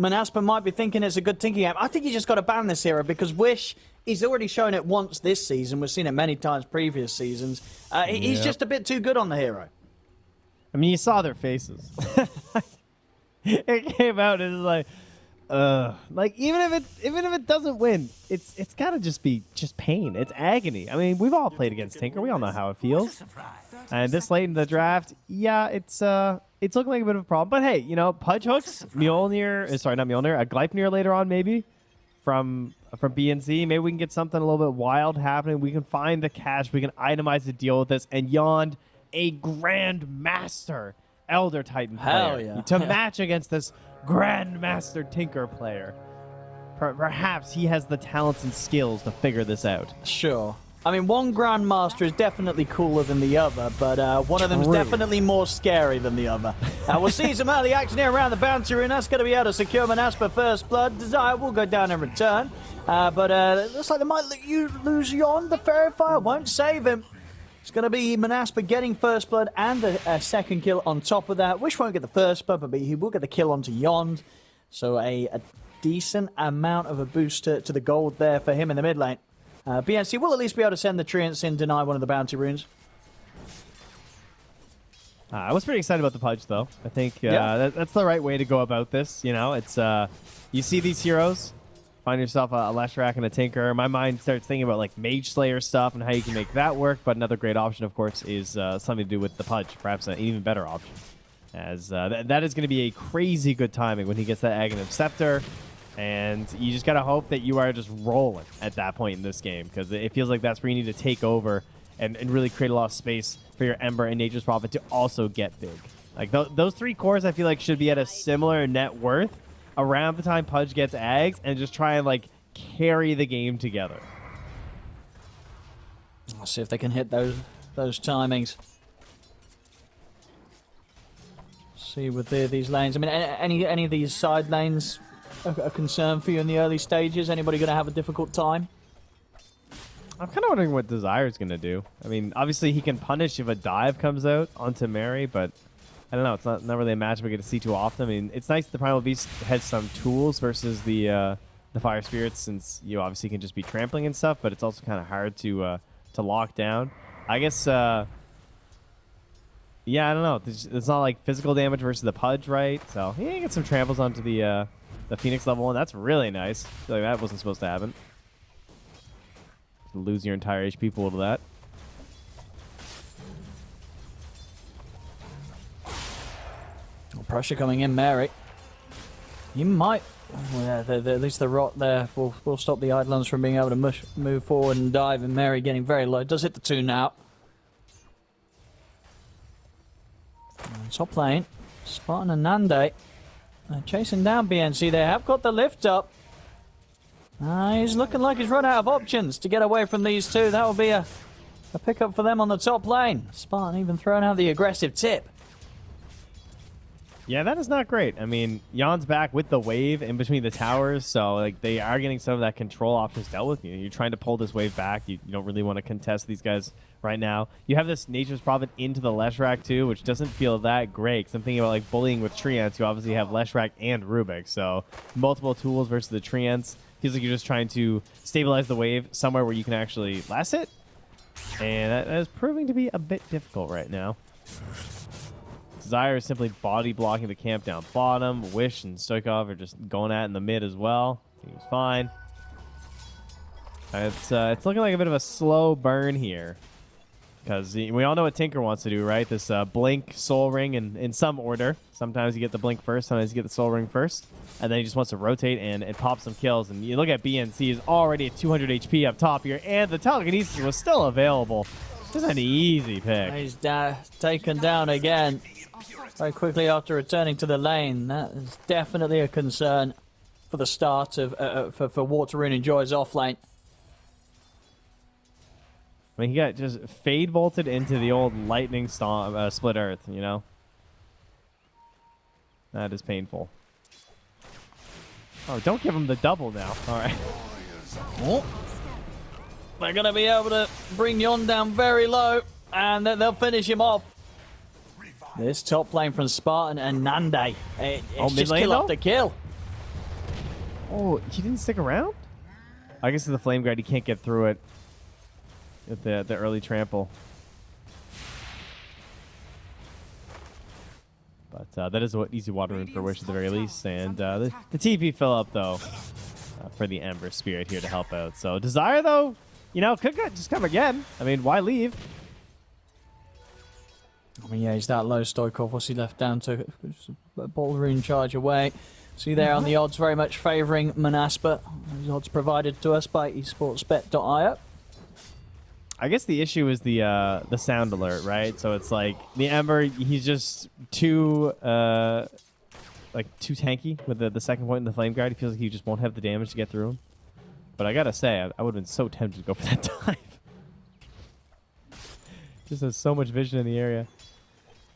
Manaspa might be thinking it's a good tinking game. I think you just got to ban this hero because Wish, he's already shown it once this season. We've seen it many times previous seasons. Uh, He's Yep. just a bit too good on the hero. I mean, you saw their faces. it came out and it was like, uh, like even if it even if it doesn't win, it's it's gotta just be just pain. It's agony. I mean, we've all played against Tinker. We all know how it feels. And this late in the draft, yeah, it's uh, it's looking like a bit of a problem. But hey, you know, Pudge hooks, Mjolnir, uh, sorry, not Mjolnir, a Gleipnir later on maybe from from BNC. Maybe we can get something a little bit wild happening. We can find the cash. We can itemize the deal with this. And Yond, a Grand Master Elder Titan Hell player yeah. to match against this Grand Master Tinker player. Perhaps he has the talents and skills to figure this out. Sure. I mean, one Grandmaster is definitely cooler than the other, but uh, one of them's True. definitely more scary than the other. Uh, we'll see some early action here around the bounty rune. That's going to be able to secure Manaspa first blood. Desire will go down in return. Uh, but uh, it looks like they might let you lose Yon. The Faerie Fire won't save him. It's going to be Manaspa getting first blood and a, a second kill on top of that. Wish won't get the first blood, but he will get the kill onto Yond. So a, a decent amount of a boost to, to the gold there for him in the mid lane. Uh, BNC will at least be able to send the Treants in, deny one of the bounty runes. Uh, I was pretty excited about the Pudge, though. I think uh, Yeah. that, that's the right way to go about this. You know, it's uh, you see these heroes, find yourself a, a Leshrac and a Tinker. My mind starts thinking about like Mage Slayer stuff and how you can make that work. But another great option, of course, is uh, something to do with the Pudge. Perhaps an even better option, as uh, th- that is going to be a crazy good timing when he gets that Aghanim Scepter. And you just gotta hope that you are just rolling at that point in this game because it feels like that's where you need to take over and, and really create a lot of space for your Ember and Nature's Prophet to also get big. Like th- those three cores, I feel like should be at a similar net worth around the time Pudge gets Ags and just try and like carry the game together. See if they can hit those those timings. See with the, these lanes. I mean, any any of these side lanes a, a concern for you in the early stages? Anybody going to have a difficult time? I'm kind of wondering what Desire's gonna do. I mean, obviously he can punish if a dive comes out onto Mary, but I don't know. It's not not really a match we get to see too often. I mean, it's nice the Primal Beast has some tools versus the uh, the Fire Spirits, since you obviously can just be trampling and stuff. But it's also kind of hard to uh, to lock down. I guess. Uh, yeah, I don't know. It's, it's not like physical damage versus the Pudge, right? So yeah, you get some tramples onto the uh, the Phoenix level one. That's really nice. I feel like that wasn't supposed to happen. Lose your entire HP pool to that. Pressure coming in, Mary. You might. Well, yeah, the, the, at least the rot there will, will stop the Eidolons from being able to mush, move forward and dive. And Mary getting very low. Does hit the two now. Top lane. Spartan and Nande. Uh, chasing down BNC. They have got the lift up. Uh, he's looking like he's run out of options to get away from these two. That will be a, a pickup for them on the top lane. Spartan even throwing out the aggressive tip. Yeah, that is not great. I mean, Jan's back with the wave in between the towers, so like they are getting some of that control options dealt with. You. You're trying to pull this wave back. You, you don't really want to contest these guys right now. You have this Nature's Prophet into the Leshrac too, which doesn't feel that great. 'cause I'm thinking about like bullying with Treants, who obviously have Leshrac and Rubik, so multiple tools versus the Treants. Feels like you're just trying to stabilize the wave somewhere where you can actually last it, and that is proving to be a bit difficult right now. Desire is simply body blocking the camp down bottom. Wish and Stoikov are just going at in the mid as well. Seems fine. It's uh, it's looking like a bit of a slow burn here. Because we all know what Tinker wants to do, right? This uh, Blink, Soul Ring, in, in some order. Sometimes you get the Blink first, sometimes you get the Soul Ring first. And then he just wants to rotate and, and pop some kills. And you look at BNC, is already at 200 HP up top here. And the telekinesis was still available. This is an easy pick. He's da- taken down again very quickly after returning to the lane. That is definitely a concern for the start of uh, uh, for for and Joy's off lane. I mean, he got just fade bolted into the old lightning storm, uh, split earth, you know? That is painful. Oh, don't give him the double now. All right. Oh. They're going to be able to bring Yon down very low, and then they'll finish him off. This top lane from Spartan and Nande. It, it's Oh, mid just lane, kill though? after kill. Oh, he didn't stick around? I guess with the Flame Guard, he can't get through it with the, the early trample. But uh, that is what easy water rune for Wish at the very least. And uh, the, the TP fill up, though, uh, for the Ember Spirit here to help out. So Desire, though, you know, could just come again. I mean, why leave? I mean, yeah, he's that low, Stoikov. What's he left down to? A ball rune charge away. See there on the odds, very much favouring Manaspa. Those odds provided to us by esportsbet.io. I guess the issue is the uh, the sound alert, right? So it's like the Ember, he's just too uh, like too tanky with the, the second point in the Flame Guard. He feels like he just won't have the damage to get through him. But I gotta say, I, I would have been so tempted to go for that dive. just has so much vision in the area.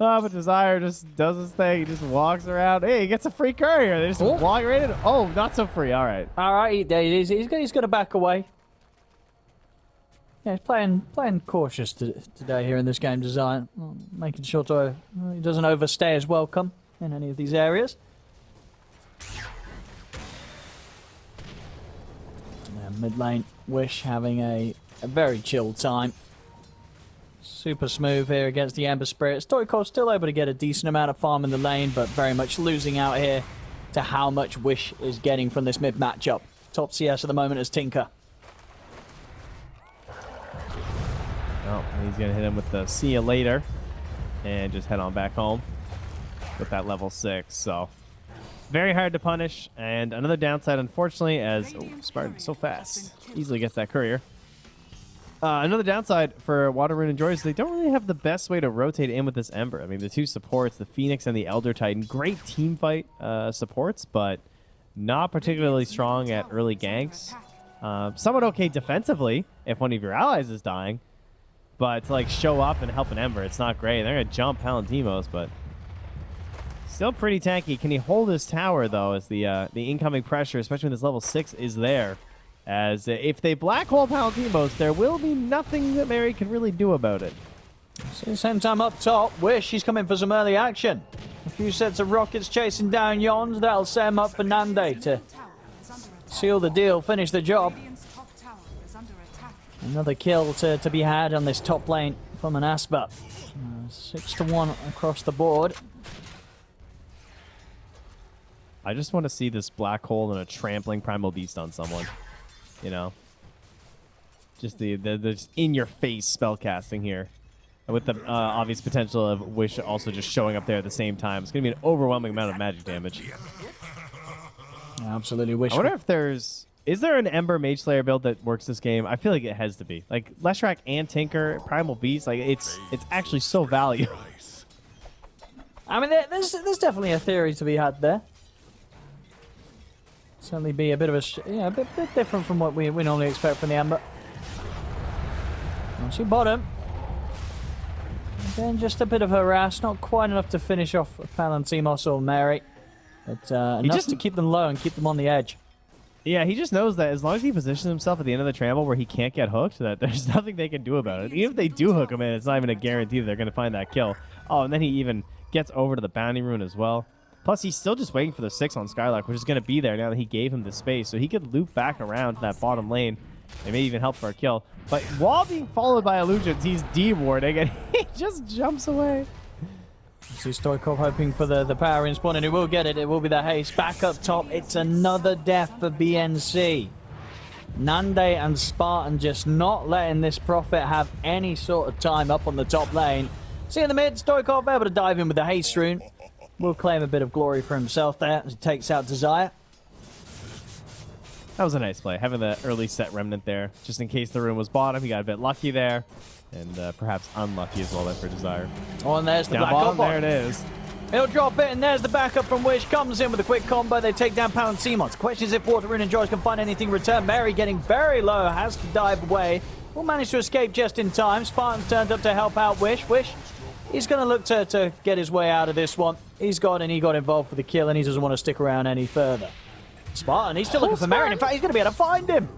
Oh, but Desire just does his thing. He just walks around. Hey, he gets a free courier. They just Oh. walk right in. Oh, not so free. All right. All right, he, he's, he's, he's going to back away. Yeah, he's playing playing cautious to, today here in this game design, making sure to uh, he doesn't overstay his welcome in any of these areas. Yeah, mid lane, Wish having a, a very chill time. Super smooth here against the Ember Spirit. Stoikov still able to get a decent amount of farm in the lane, but very much losing out here to how much Wish is getting from this mid matchup. Top CS at the moment is Tinker. Oh, he's gonna hit him with the see you later, and just head on back home with that level six. So very hard to punish, and another downside, unfortunately, as oh, Spartan so fast, easily gets that courier. Uh, another downside for Water Rune is they don't really have the best way to rotate in with this Ember. I mean, the two supports, the Phoenix and the Elder Titan, great team fight uh, supports, but not particularly strong at early ganks. Uh, somewhat okay defensively if one of your allies is dying, but to like show up and help an Ember, it's not great. They're gonna jump Palantimos, but still pretty tanky. Can he hold his tower though? As the uh, the incoming pressure, especially when this level six is there, as if they black hole Palantimos, there will be nothing that Mary can really do about it. So same time up top, Wish he's coming for some early action. A few sets of rockets chasing down Yons, that'll set him up for Nande to seal the deal, finish the job. Another kill to, to be had on this top lane from Manaspa. Uh, six to one across the board. I just want to see this black hole and a trampling primal beast on someone. You know, just the the, the just in your face spell casting here, with the uh, obvious potential of Wish also just showing up there at the same time. It's gonna be an overwhelming amount of magic damage. Absolutely Wish. I wonder if there's is there an Ember Mage Slayer build that works this game? I feel like it has to be. Like Leshrac and Tinker, Primal Beast, like it's it's actually so valuable. I mean, there's there's definitely a theory to be had there. Certainly be a bit of a sh- yeah, a bit, bit different from what we, we normally expect from the Ember. Well, she bottom. Then just a bit of harass, not quite enough to finish off Palantimos or Mary, but uh, enough just- to keep them low and keep them on the edge. Yeah, he just knows that as long as he positions himself at the end of the trample where he can't get hooked, that there's nothing they can do about it. Even if they do hook him in, it's not even a guarantee that they're going to find that kill. Oh, and then he even gets over to the bounty rune as well. Plus, he's still just waiting for the six on Skylark, which is going to be there now that he gave him the space. So he could loop back around to that bottom lane. It may even help for a kill. But while being followed by illusions, he's D-warding and he just jumps away. See Stoikov hoping for the, the power in spawn, and he will get it. It will be the haste. Back up top, it's another death for BNC. Nande and Spartan just not letting this Prophet have any sort of time up on the top lane. See in the mid, Stoikov able to dive in with the haste rune. Will claim a bit of glory for himself there as he takes out Desire. That was a nice play, having the early set remnant there, just in case the rune was bottom. He got a bit lucky there, and uh, perhaps unlucky as well there for Desire. Oh, and there's the Down bottom, there it is. He'll drop it, and there's the backup from Wish. Comes in with a quick combo. They take down Palantimos. Question is if Water Rune Enjoys can find anything return. Mary getting very low, has to dive away. Will manage to escape just in time. Spartan's turned up to help out Wish. Wish, he's going to look to, to get his way out of this one. He's gone and he got involved for the kill, and he doesn't want to stick around any further. Spartan, he's still looking for Mary. and In fact, he's going to be able to find him.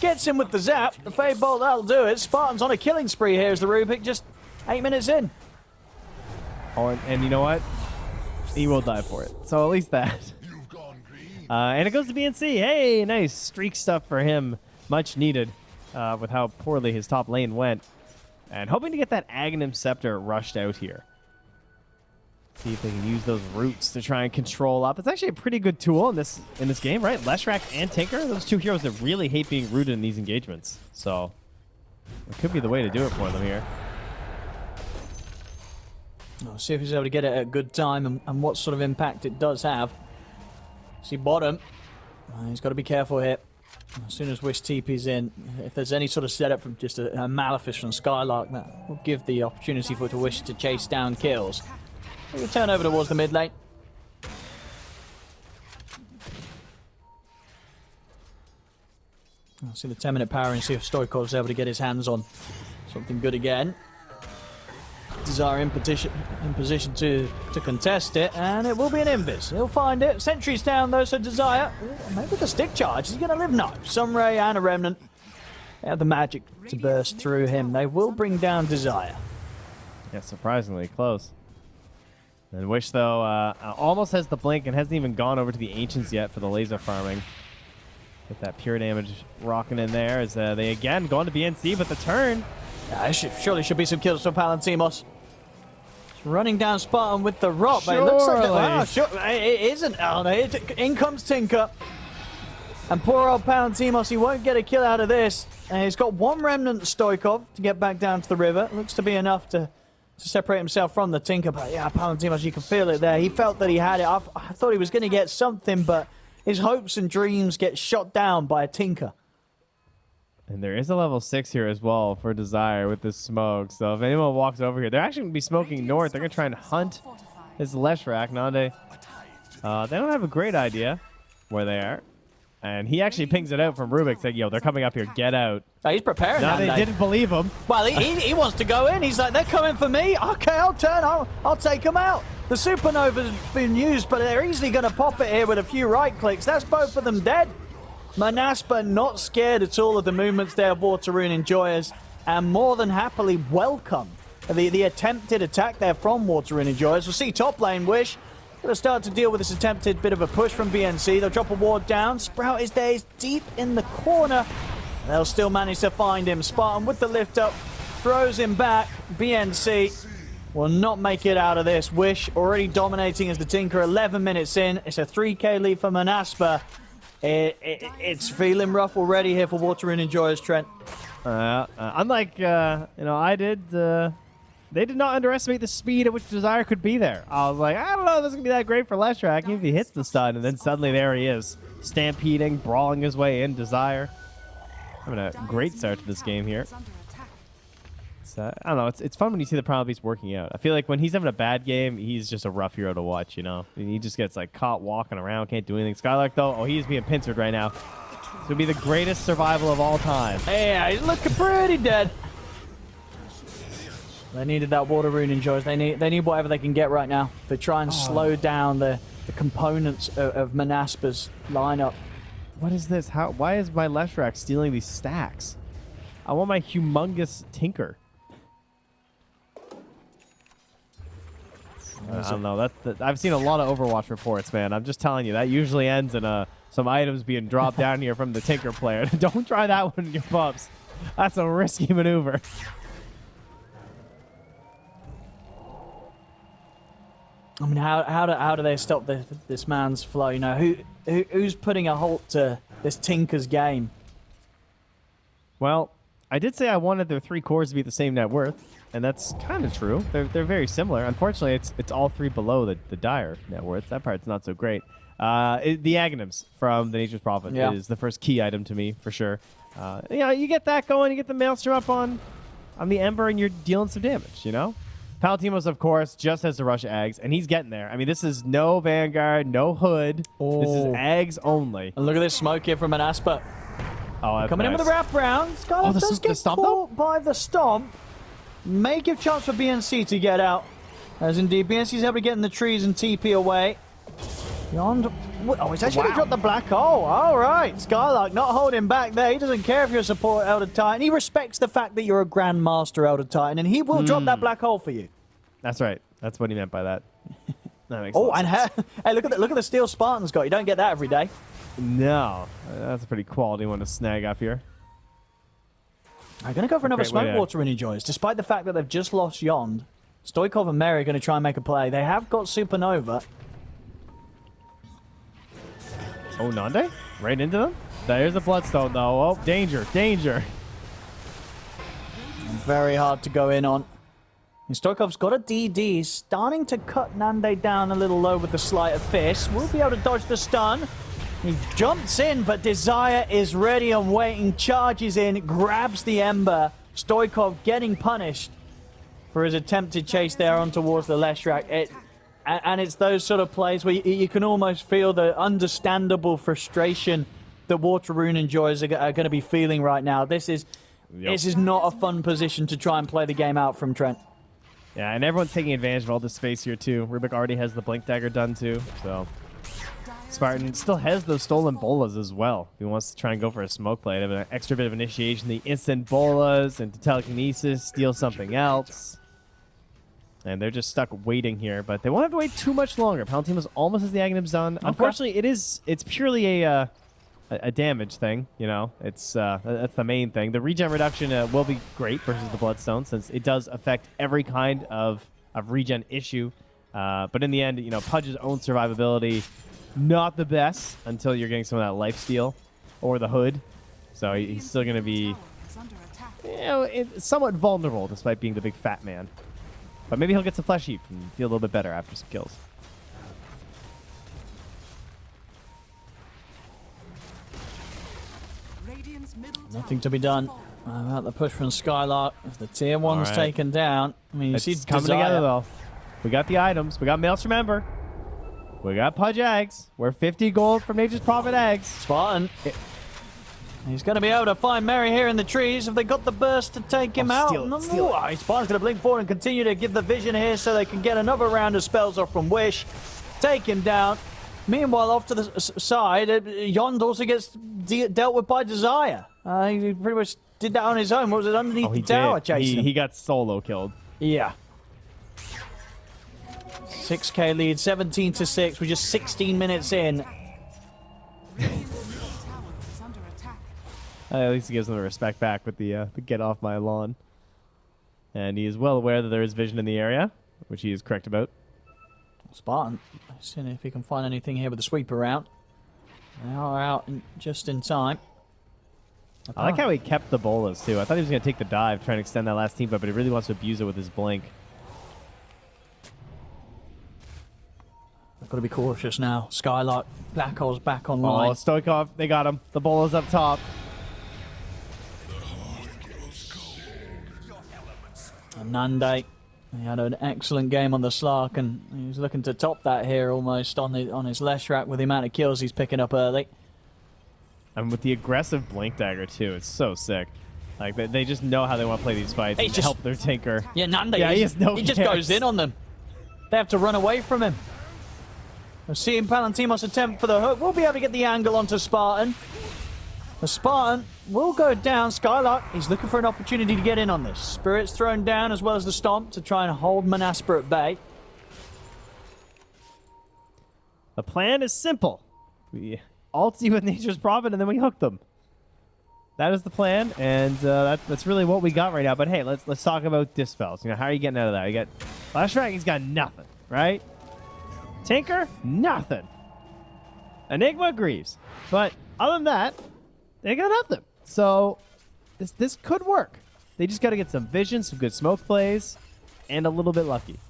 Gets him with the zap. The Fade Bolt, that'll do it. Spartan's on a killing spree here as the Rubik, just eight minutes in. Oh, and, and you know what? He will die for it. So at least that. Uh, and it goes to BNC. Hey, nice streak stuff for him. Much needed uh, with how poorly his top lane went. And hoping to get that Aghanim Scepter rushed out here. See if they can use those roots to try and control up. It's actually a pretty good tool in this in this game, right? Leshrac and Tinker, those two heroes that really hate being rooted in these engagements. So it could be the way to do it for them here. We'll see if he's able to get it at a good time and, and what sort of impact it does have. See bottom. He's got to be careful here. As soon as Wish TP's in, if there's any sort of setup from just a, a from Skylark, that will give the opportunity for to Wish to chase down kills. We turn over towards the mid lane. I'll see the 10 minute power and see if Stoikov's able to get his hands on something good again. Desire in position, in position to, to contest it, and it will be an invis. He'll find it. Sentries down though, so Desire, ooh, maybe the stick charge. He's going to live no. Sunray and a Remnant. They have the magic to burst through him. They will bring down Desire. Yeah, surprisingly close. And Wish, though, uh, almost has the blink and hasn't even gone over to the Ancients yet for the laser farming. With that pure damage rocking in there as uh, they again go on to BNC, but the turn. Yeah, should, surely should be some kills for Palantimos. Running down Spartan with the rock, but it looks like the, wow, ah, sure, it isn't. Oh, no, it, in comes Tinker. And poor old Palantimos, he won't get a kill out of this. And he's got one remnant Stoikov to get back down to the river. Looks to be enough to to separate himself from the Tinker. But yeah, Palantimos, you can feel it there. He felt that he had it. I, I thought he was going to get something, but his hopes and dreams get shot down by a Tinker. And there is a level 6 here as well for Desire with this smoke. So if anyone walks over here, they're actually going to be smoking north. They're going to try and hunt this Leshrac. Nande, uh, they don't have a great idea where they are. And he actually pings it out from Rubik, saying, yo, they're coming up here, get out. Oh, he's preparing now. they didn't believe him. Well, he, he, he, wants to go in. He's like, they're coming for me. Okay, I'll turn. I'll, I'll take them out. The Supernova's been used, but they're easily going to pop it here with a few right clicks. That's both of them dead. Manaspa not scared at all of the movements there of Water Rune Enjoyers and more than happily welcome the, the attempted attack there from Water Rune Enjoyers. We'll see top lane Wish Going to start to deal with this attempted bit of a push from BNC. They'll drop a ward down. Sprout is there. He's deep in the corner. They'll still manage to find him. Spartan with the lift up. Throws him back. BNC will not make it out of this. Wish already dominating as the Tinker. 11 minutes in. It's a 3k lead for Manaspa. It, it, it's feeling rough already here for Water Rune Enjoyers, Trent. Uh, uh, unlike, uh, you know, I did uh, they did not underestimate the speed at which Desire could be there. I was like, I don't know this is going to be that great for Leshrac if he hits the stun, and then suddenly there he is, stampeding, brawling his way in. Desire having a great start to this game here. Uh, I don't know. It's, it's fun when you see the Beast working out. I feel like when he's having a bad game, he's just a rough hero to watch, you know? He just gets like caught walking around, can't do anything. Skylark, though, oh, he's being pincered right now. Going to be the greatest survival of all time. Yeah, he's looking pretty dead. They needed that water rune enjoys. They need they need whatever they can get right now to try and oh. slow down the, the components of, of Manaspa's lineup. What is this? How? Why is my Leshrac stealing these stacks? I want my humongous Tinker. I don't know. That, that, I've seen a lot of Overwatch reports, man. I'm just telling you that usually ends in uh, some items being dropped down here from the Tinker player. don't try that one, your pups. That's a risky maneuver. I mean, how how do how do they stop this this man's flow? You know, who, who who's putting a halt to this Tinker's game? Well, I did say I wanted their three cores to be the same net worth, and that's kind of true. They're they're very similar. Unfortunately, it's it's all three below the the dire net worth. That part's not so great. Uh, it, the Aghanims from the Nature's Prophet yeah. is the first key item to me for sure. Uh, you know, you get that going, you get the Maelstrom up on on the Ember, and you're dealing some damage. You know. Palantimos, of course, just has to rush Aghs, and he's getting there. I mean, this is no Vanguard, no Hood. Oh. This is oh. Aghs only. And look at this smoke here from Manaspa. Oh, Coming nice. in with the wraparound. Skylark oh, does get caught by the stomp. May give chance for BNC to get out. As indeed, BNC's able to get in the trees and TP away. Beyond. Oh, he's actually wow. dropped the black hole. All right. Skylark not holding back there. He doesn't care if you're a support Elder Titan. He respects the fact that you're a Grandmaster Elder Titan, and he will mm. drop that hmm. black hole for you. That's right. That's what he meant by that. That makes Oh, and hey, hey, look at the, look at the steel Spartan's got. You don't get that every day. No, that's a pretty quality one to snag up here. I'm going to go for another way smoke to- water and enjoys. Despite the fact that they've just lost Yond, Stoikov and Mary are going to try and make a play. They have got Supernova. Oh, Nande? Right into them? There's a Bloodstone, though. Oh, danger, danger. Very hard to go in on. And Stoikov's got a DD. Starting to cut Nande down a little low with the sleight of fist. Will be able to dodge the stun. He jumps in, but Desire is ready and waiting. Charges in, grabs the Ember. Stoikov getting punished for his attempted chase there on towards the Leshrac. It, and, and it's those sort of plays where you, you can almost feel the understandable frustration that Water Rune enjoys are, are going to be feeling right now. This is Yep. this is not a fun position to try and play the game out from Trent. Yeah, and everyone's taking advantage of all this space here, too. Rubik already has the Blink Dagger done, too, so... Spartan still has those stolen bolas as well. He wants to try and go for a smoke play. Have an extra bit of initiation, the instant bolas and telekinesis, steal something else. And they're just stuck waiting here, but they won't have to wait too much longer. Palantimos almost has the Aghanim's done. Unfortunately, it is it's purely a uh, a, a damage thing. You know, it's uh, that's the main thing. The regen reduction uh, will be great versus the Bloodstone since it does affect every kind of of regen issue. Uh, but in the end, you know, Pudge's own survivability not the best until you're getting some of that life steal or the hood. So he's still going to be is under attack. you know, somewhat vulnerable despite being the big fat man. But maybe he'll get some flesh heap and feel a little bit better after some kills. Nothing to be done. falling. About the push from Skylark. The tier one's All right. taken down. I mean, you It's see coming Desire. together though. We got the items. We got Maelstrom Ember. We got Pudge Aghs. We're 50 gold from Nature's Prophet Aghs. Spartan. He's going to be able to find Mary here in the trees. Have they got the burst to take him Oh, out? steal it, steal no. Spartan's going to blink forward and continue to give the vision here so they can get another round of spells off from Wish. Take him down. Meanwhile, off to the side, uh, Yond also gets de- dealt with by Desire. Uh, he pretty much did that on his own. What was it, underneath Oh, the tower did. chasing He, he got solo killed. Yeah. 6k lead, 17 to 6. We're just 16 minutes in. Radiant's middle tower is under attack. Uh, at least he gives them the respect back with the, uh, the get off my lawn. And he is well aware that there is vision in the area, which he is correct about. Spartan, seeing if he can find anything here with the sweep around. They are out in, just in time. I like how he kept the bolas too. I thought he was going to take the dive, try and extend that last team, but he really wants to abuse it with his blink. I've got to be cautious now. Skylark, Black Hole's back Oh, online. Stoikov, they got him. The ball is up top. And Nande, he had an excellent game on the Slark, and he's looking to top that here almost on the on his Leshrac with the amount of kills he's picking up early. And with the aggressive blink dagger too, it's so sick. Like they, they just know how they want to play these fights and just- help their tinker. Yeah, Nande, Yeah, he has no he just goes in on them. They have to run away from him. Seeing Palantimos attempt for the hook. We'll be able to get the angle onto Spartan. The Spartan will go down. Skylark, he's looking for an opportunity to get in on this. Spirit's thrown down as well as the Stomp to try and hold Manaspa at bay. The plan is simple. We ulti with Nature's Prophet and then we hook them. That is the plan, and uh, that, that's really what we got right now. But hey, let's let's talk about dispels. You know, how are you getting out of that? You got Last Dragon's got nothing, right? Tinker, nothing. Enigma Greaves, but other than that, they got nothing. So this this could work. They just got to get some vision, some good smoke plays, and a little bit lucky.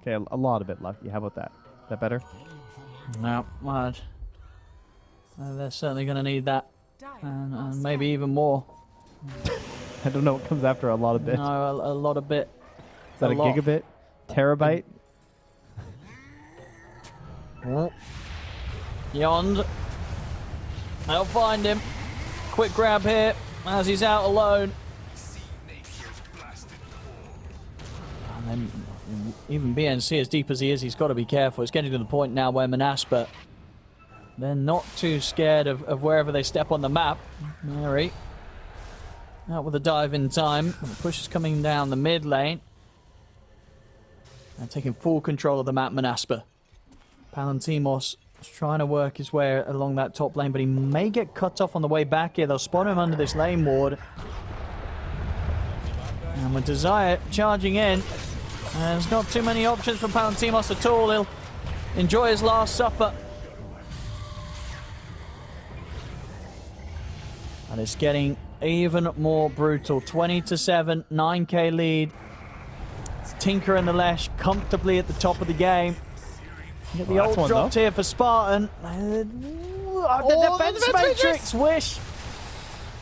Okay, a, a lot of it lucky. How about that? Is that better? No, well, uh, they're certainly going to need that, and, and maybe even more. I don't know what comes after a lot of No, bit. a, a lot of bit. Is that a, a gigabit? Terabyte? Yond. They'll find him. Quick grab here as he's out alone. And then even BNC, as deep as he is, he's got to be careful. It's getting to the point now where Manaspa, they're not too scared of, of wherever they step on the map. Mary out with a dive in time. Push is coming down the mid lane. And taking full control of the map, Manaspa. Palantimos is trying to work his way along that top lane, but he may get cut off on the way back here. They'll spot him under this lane ward. And with Desire charging in, there's not too many options for Palantimos at all. He'll enjoy his last supper. And it's getting even more brutal. 20 to 7, 9k lead. Tinker and the Lesh comfortably at the top of the game. Get the Well, old one, dropped though. here for Spartan. Uh, the Oh, the defense defense matrix. Wish.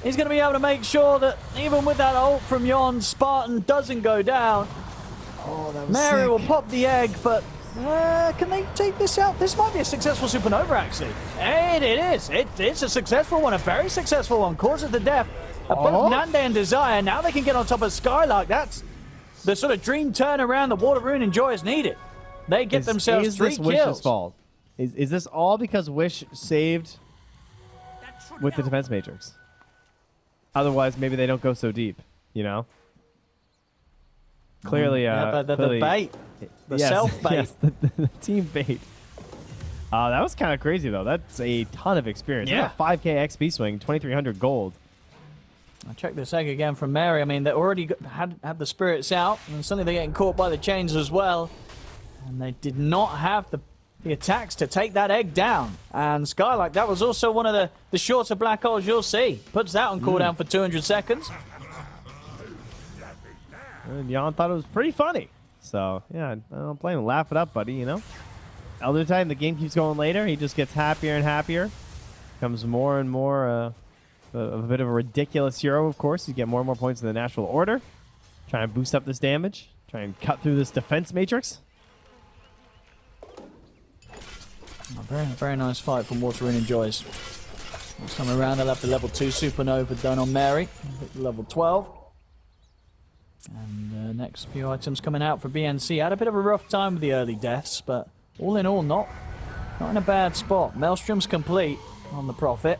He's going to be able to make sure that even with that ult from Yon, Spartan doesn't go down. Oh, Mary will pop the egg, but uh, can they take this out? This might be a successful supernova, actually. And it is. It, it's a successful one, a very successful one. Causes the death both Oh. Nande and Desire. Now they can get on top of Skylark. That's the sort of dream turnaround the Water Rune Enjoyers needed. They get Is, themselves is three this kills. Wish's fault? Is, is this all because Wish saved with the defense matrix? Otherwise, maybe they don't go so deep, you know? Clearly, uh, Yeah, the, the, the bait. The yes, self bait. yes, the, the, the team bait. Uh, that was kind of crazy, though. That's a ton of experience. Yeah. 5k XP swing, 2300 gold. I checked this egg again from Mary. I mean, they already got, had had the spirits out, and suddenly they're getting caught by the chains as well. And they did not have the the attacks to take that egg down. And Skylark, that was also one of the, the shorter black holes you'll see. Puts that on cooldown for 200 seconds. And Jan thought it was pretty funny. So, yeah, I don't blame him. Laugh it up, buddy, you know? Elder Titan, the game keeps going later. He just gets happier and happier. Becomes more and more uh, a, a bit of a ridiculous hero, of course. You get more and more points in the natural order. Try and boost up this damage. Try and cut through this defense matrix. A very, very nice fight from Water Rune Enjoys. Next time around, they'll have the level 2 Supernova done on Mary. Level 12. And uh, next few items coming out for BNC. Had a bit of a rough time with the early deaths, but all in all, not, not in a bad spot. Maelstrom's complete on the Prophet.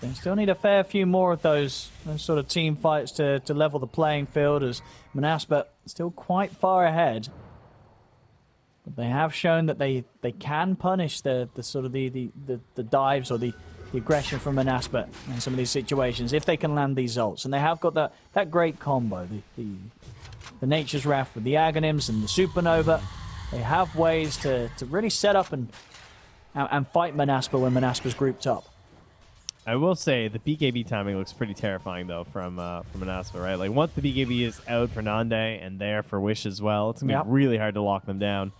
They still need a fair few more of those, those sort of team fights to, to level the playing field as Manaspa still quite far ahead. But they have shown that they, they can punish the, the sort of the, the, the, the dives or the, the aggression from Manaspa in some of these situations if they can land these ults. And they have got that, that great combo, the, the, the Nature's Wrath with the Aghanim's and the Supernova. They have ways to, to really set up and, and, fight Manaspa when Manaspa's grouped up. I will say the BKB timing looks pretty terrifying though from uh, from Manaspa, right? Like once the BKB is out for Nande and there for Wish as well, it's gonna Yep. be really hard to lock them down.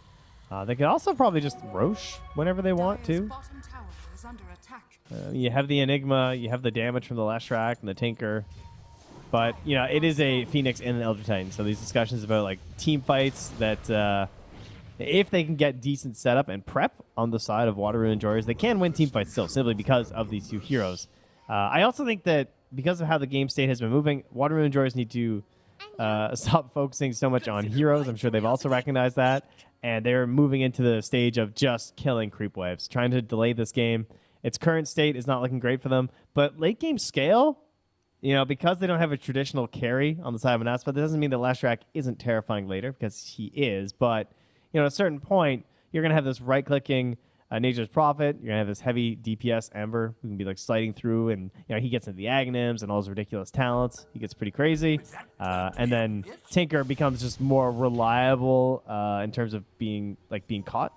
Uh, they can also probably just Rosh whenever they want Dire's to. bottom tower is under attack. Uh, you have the Enigma, you have the damage from the Leshrac and the Tinker, but you know it is a Phoenix and an Elder Titan. So these discussions about like team fights that uh, if they can get decent setup and prep on the side of Water Enjoyers, they can win team fights still simply because of these two heroes. Uh, I also think that because of how the game state has been moving, Water Enjoyers need to uh, stop focusing so much on heroes. I'm sure they've also recognized that. And they're moving into the stage of just killing creep waves, trying to delay this game. Its current state is not looking great for them. But late game scale, you know, because they don't have a traditional carry on the side of an aspect, that doesn't mean that Leshrac isn't terrifying later, because he is. But, you know, at a certain point, you're going to have this right clicking uh, Nature's Prophet. You're going to have this heavy DPS Ember who can be like sliding through, and, you know, he gets into the Aghanims and all his ridiculous talents. He gets pretty crazy. Uh, and then Tinker becomes just more reliable uh, in terms of being, like, being caught.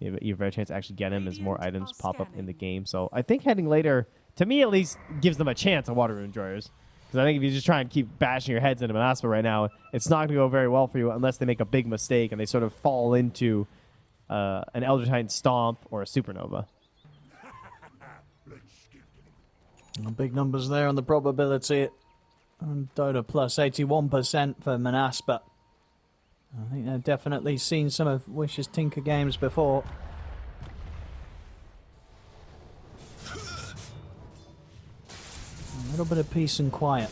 You have, you have a better chance to actually get him as more items pop up in the game. So I think heading later, to me at least, gives them a chance on Water Rune Enjoyers. Because I think if you just try and keep bashing your heads into Manaspa right now, it's not going to go very well for you unless they make a big mistake and they sort of fall into uh, an Elder Titan Stomp or a Supernova. Big numbers there on the probability. And Dota plus 81% for Manaspa. I think they've definitely seen some of Wish's Tinker games before. little bit of peace and quiet.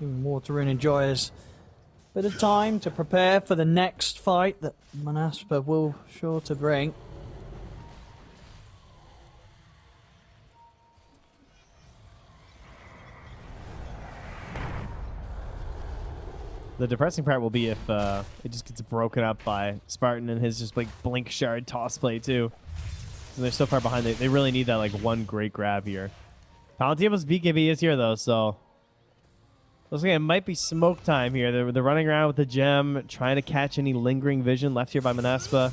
Even water and enjoy us. Bit of time to prepare for the next fight that Manaspa will sure to bring. The depressing part will be if uh, it just gets broken up by Spartan and his just like blink shard toss play too. So they're so far behind. They, they really need that like one great grab here. Palantimos' BKB is here though, so looks like it might be smoke time here. They're, they're running around with the gem, trying to catch any lingering vision left here by Manaspa.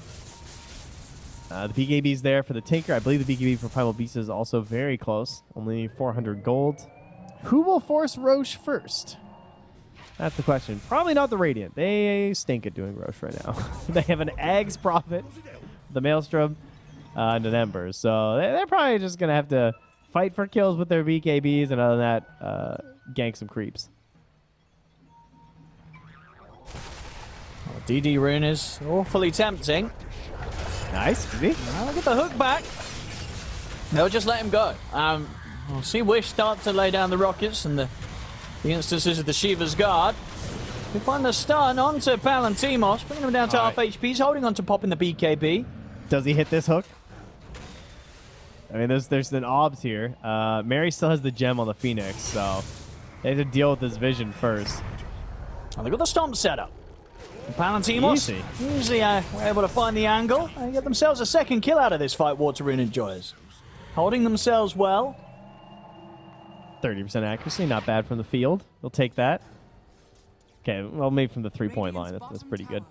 Uh, the BKB is there for the Tinker. I believe the BKB for Primal Beast is also very close. Only 400 gold. Who will force Rosh first? That's the question. Probably not the Radiant. They stink at doing Rosh right now. they have an Agh's Prophet, the Maelstrom, uh, and an Ember. So they're probably just going to have to fight for kills with their BKBs and other than that, uh, gank some creeps. DD Rune is awfully tempting. Nice. Easy. Now look at the hook back. They'll just let him go. Um, we'll see Wish start to lay down the rockets and the, the instances of the Shiva's Guard. We find the stun onto Palantimos, bringing him down to All half right. HP. He's holding on to popping the BKB. Does he hit this hook? I mean, there's there's an obs here. Uh, Mary still has the gem on the Phoenix, so they have to deal with this vision first. Oh, they've got the stomp set up. Palantimos Easy. usually uh, were able to find the angle and get themselves a second kill out of this fight, Water Rune enjoys. Holding themselves well. 30% accuracy, not bad from the field. They'll take that. Okay, well, maybe from the three-point line. That's, that's pretty good.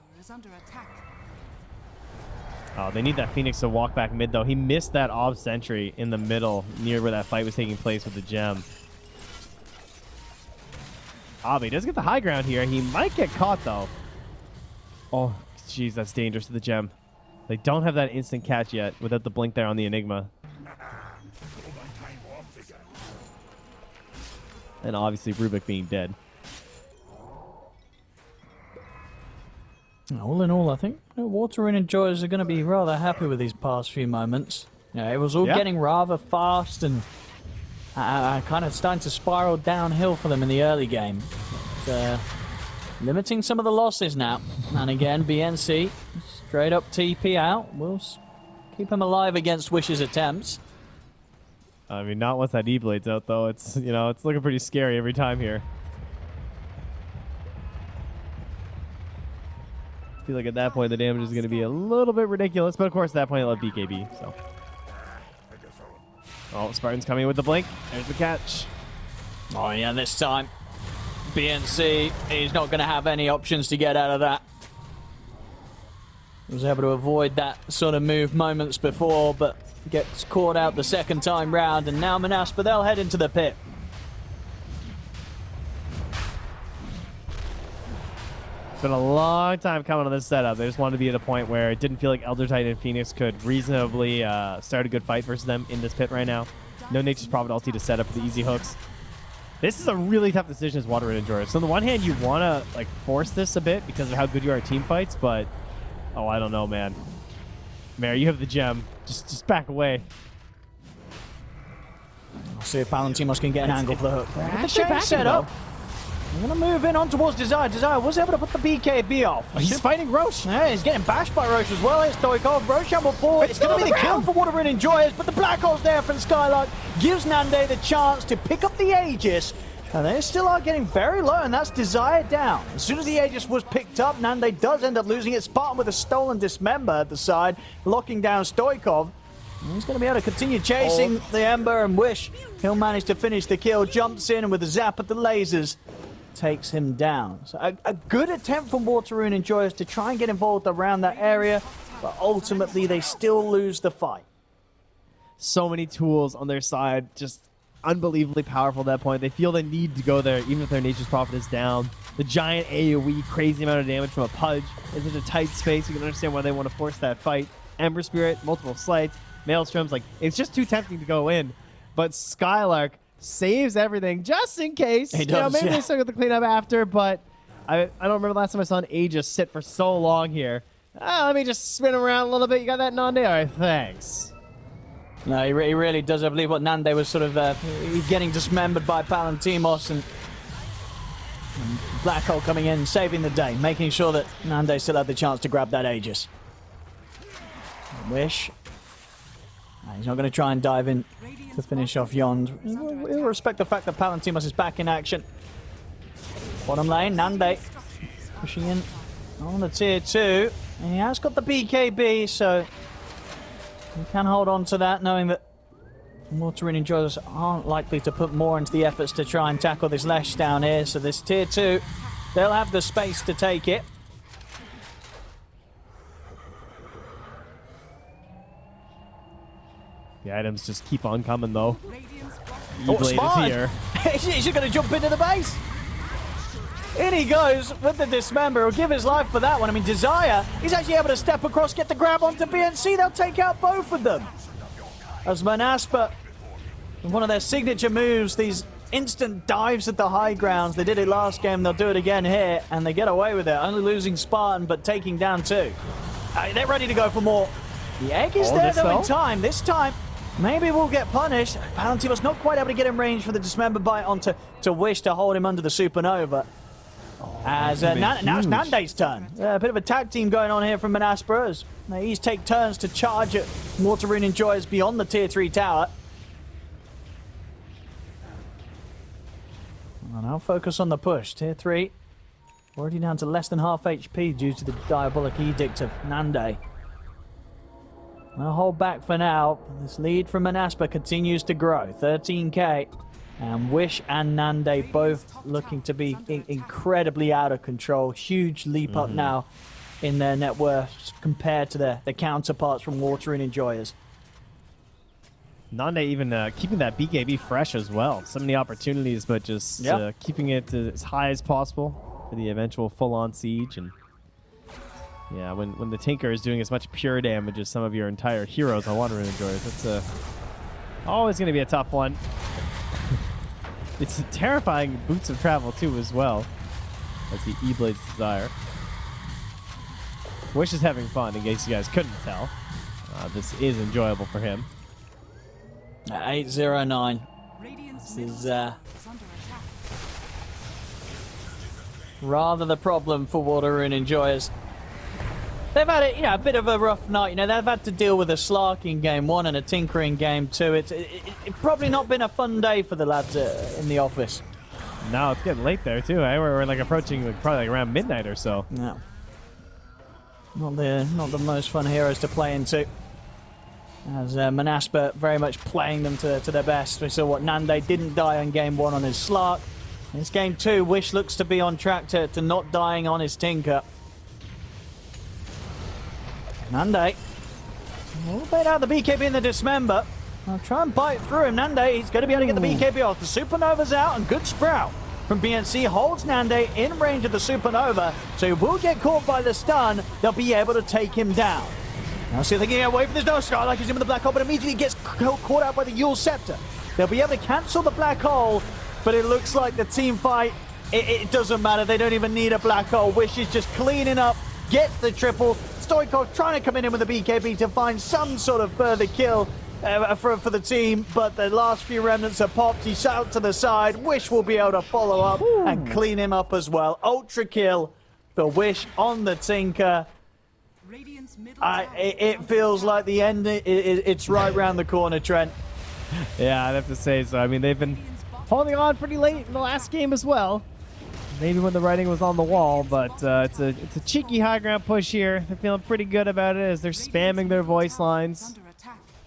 Oh, they need that Phoenix to walk back mid, though. He missed that ob sentry in the middle, near where that fight was taking place with the gem. Ah, he does get the high ground here. He might get caught, though. Oh, jeez, that's dangerous to the gem. They don't have that instant catch yet without the blink there on the Enigma. And obviously Rubik being dead. All in all, I think know, Water Rune enjoyers are going to be rather happy with these past few moments. Yeah, it was all Yeah. getting rather fast and uh, uh, kind of starting to spiral downhill for them in the early game. But, uh, limiting some of the losses now. And again, BNC straight up TP out. We'll keep him alive against Wish's attempts. I mean, not once that E-Blade's out, though. It's, you know, it's looking pretty scary every time here. Feel like at that point the damage is going to be a little bit ridiculous, but of course at that point I love BKB, so. Oh, Spartan's coming with the blink. There's the catch. Oh yeah, this time BNC is not going to have any options to get out of that. Was able to avoid that sort of move moments before, but gets caught out the second time round, and now Manaspa they'll head into the pit. It's been a long time coming on this setup. They just wanted to be at a point where it didn't feel like Elder Titan and Phoenix could reasonably uh, start a good fight versus them in this pit right now. No Nature's Prophet ulti to set up the easy hooks. This is a really tough decision as Water Rune Enjoyers. So on the one hand, you want to like force this a bit because of how good you are at team fights, but oh, I don't know, man. Mary, you have the gem. Just just back away. We'll see if Palantimos can get an It's- angle for the hook. Look at the actually chain set up. I'm going to move in on towards Desire. Desire was able to put the BKB off. Oh, he's fighting Rosh. Yeah, he's getting bashed by Rosh as well. It's Stoikov. Rosh will fall. It's still going to be the kill for Water and Enjoyers, but the Black Hole's there from Skylark. Gives Nande the chance to pick up the Aegis. And they still are getting very low, and that's Desire down. As soon as the Aegis was picked up, Nande does end up losing it. Spartan with a stolen Dismember at the side, locking down Stoikov. He's going to be able to continue chasing oh. the Ember and Wish. He'll manage to finish the kill, jumps in, with a zap at the lasers, takes him down. So a, a good attempt from Water Rune Enjoyers to try and get involved around that area, but ultimately they still lose the fight. so many tools on their side, just unbelievably powerful at that point. They feel they need to go there, even if their nature's prophet is down. The giant AoE, crazy amount of damage from a Pudge in such a tight space. You can understand why they want to force that fight. Ember Spirit, multiple slights, Maelstroms, like it's just too tempting to go in. But Skylark saves everything just in case. He You know, does, maybe yeah. they still get the cleanup after, but I, I don't remember the last time I saw an Aegis sit for so long here. Ah, let me just spin him around a little bit. You got that Nande? All right, thanks. No, he, re- he really does. I believe what Nande was sort of uh, getting dismembered by Palantimos and, and Black Hole coming in, saving the day, making sure that Nande still had the chance to grab that Aegis. Wish. He's not going to try and dive in to finish off Yond. We'll, respect the fact that Palantimos is back in action. Bottom lane, Nande Pushing in on the tier 2. And he has got the BKB, so he can hold on to that, knowing that Water and Enjoyers aren't likely to put more into the efforts to try and tackle this Lesh down here. So this tier 2, they'll have the space to take it. The items just keep on coming though. Radiant's bottom Oh, E-Blade Spawn! is here. He's going to jump into the base. In he goes with the Dismember. He'll give his life for that one. I mean, Desire, he's actually able to step across, get the grab onto BNC. They'll take out both of them. As Manaspa, one of their signature moves, these instant dives at the high grounds. They did it last game. They'll do it again here, and they get away with it. Only losing Spartan, but taking down two. Uh, they're ready to go for more. The egg is Oh, there, this though, in time. This time, maybe we'll get punished. Palantir was not quite able to get in range for the Dismember bite onto to Wish to hold him under the Supernova. As uh, now it's. Nande's turn. Uh, a bit of a tag team going on here from Manaspera as they each take turns to charge at Rune Enjoyers beyond the tier 3 tower. I'll focus on the push. Tier 3 already down to less than half HP due to the Diabolic Edict of Nande. I'll hold back for now. This lead from Manaspa continues to grow. 13k. And Wish and Nande both looking to be in- incredibly out of control. Huge leap up now in their net worth compared to their, their counterparts from Water Rune Enjoyers. Nande even uh, keeping that BKB fresh as well. So many opportunities, but just Yep. uh, keeping it as high as possible for the eventual full-on siege. And yeah, when when the Tinker is doing as much pure damage as some of your entire heroes on Water Enjoyers, that's uh, always going to be a tough one. it's terrifying boots of travel too as well. That's the E-Blade's desire. Wish is having fun, in case you guys couldn't tell. Uh, this is enjoyable for him. 809. This is uh, tower is under attack. rather the problem for Water Rune Enjoyers. They've had a, you know, a bit of a rough night. You know, they've had to deal with a Slark in game one and a Tinker in game two. It's it, it, it probably not been a fun day for the lads uh, in the office. No, it's getting late there too. Eh? We're, we're like approaching like, probably like around midnight or so. No. Not the not the most fun heroes to play into. As uh, Manaspa very much playing them to, to their best. We saw what Nande didn't die on game one on his Slark. In this game two, Wish looks to be on track to, to not dying on his Tinker. Nande. Will bait out the BKB in the Dismember. I'll try and bite through him. Nande, he's going to be able to get the BKB off. The Supernova's out and good sprout from BNC holds Nande in range of the Supernova. So he will get caught by the stun. They'll be able to take him down. Now see if they can get away from this no Skylark is in with the black hole, but immediately gets caught out by the Eul's Scepter. They'll be able to cancel the black hole, but it looks like the team fight, it, it doesn't matter. They don't even need a black hole. Wish is just cleaning up, gets the triple. Stoikov trying to come in with a BKB to find some sort of further kill. Uh, for, for the team, but the last few remnants are popped. He's out to the side. Wish will be able to follow up and clean him up as well. Ultra kill for Wish on the Tinker. I, tower it, is it feels like the end. It, it, it's right round the corner, Trent. Yeah, I'd have to say so. I mean, they've been holding on pretty late in the last game as well. Maybe when the writing was on the wall, but uh, it's a it's a cheeky high ground push here. They're feeling pretty good about it as they're spamming their voice lines.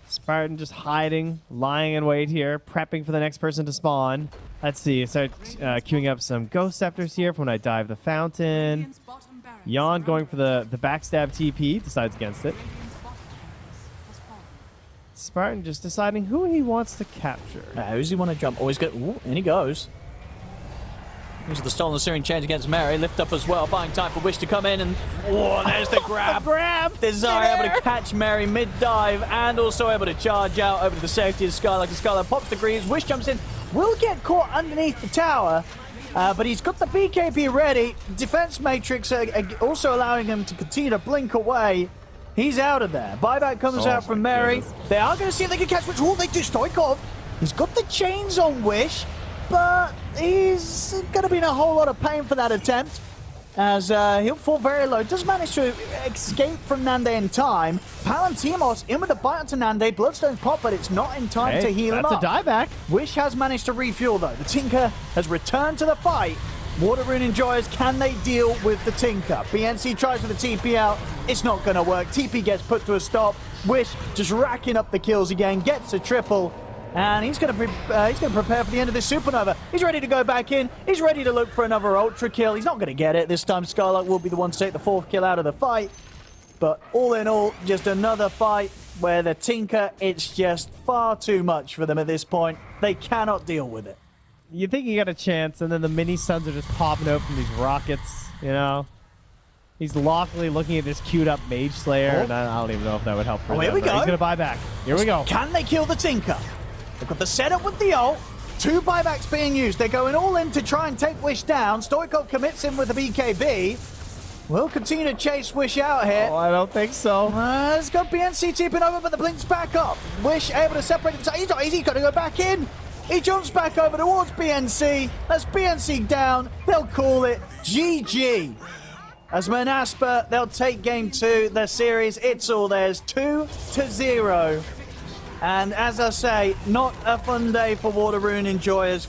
Spartan just hiding, lying in wait here, prepping for the next person to spawn. Let's see, start uh, queuing up some Ghost Scepters here for when I dive the fountain. Yon going for the, the backstab TP, decides against it. Spartan just deciding who he wants to capture. Uh, he want to jump? Always good. Ooh, in he goes. Here's the stolen Syrian change against Mary. Lift up as well, buying time for Wish to come in, and oh, there's the grab. Grab! Desire able to catch Mary mid dive and also able to charge out over to the safety of Skylark. And Skylark pops the greaves. Wish jumps in. Will get caught underneath the tower, uh, but he's got the BKB ready. Defense Matrix uh, also allowing him to continue to blink away. He's out of there. Buyback comes Oh out from Mary. goodness. They are going to see if they can catch which all they do. Stoikov. He's got the chains on Wish, but he's going to be in a whole lot of pain for that attempt as uh, he'll fall very low. Does manage to escape from Nande in time. Palantimos in with a bite onto Nande. Bloodstone pop, but it's not in time Hey, to heal him that's up. a dieback. Wish has managed to refuel though. The Tinker has returned to the fight. Water Rune Enjoyers, can they deal with the Tinker? BNC tries for the TP out. It's not going to work. TP gets put to a stop. Wish just racking up the kills again, gets a triple. And he's going to uh, he's going to prepare for the end of this supernova. He's ready to go back in. He's ready to look for another ultra kill. He's not going to get it this time. Skylark will be the one to take the fourth kill out of the fight. But all in all, just another fight where the Tinker, it's just far too much for them at this point. They cannot deal with it. You think you got a chance, and then the mini suns are just popping out from these rockets, you know? He's loftily looking at this queued up Mage Slayer, Oh. and I, I don't even know if that would help for Oh, here them, we go. He's gonna buy back. Here we go. Can they kill the Tinker? They've got the setup with the ult. Two buybacks being used. They're going all in to try and take Wish down. Stoikov commits him with a BKB. We'll continue to chase Wish out here. Oh, I don't think so. Uh, it's got BNC tipping over, but the blink's back up. Wish able to separate himself. He's not easy. He's got to go back in. He jumps back over towards BNC. That's BNC down. They'll call it GG. As Manaspa, they'll take game two. The series, it's all theirs. Two to zero. And as I say, not a fun day for Water Rune enjoyers.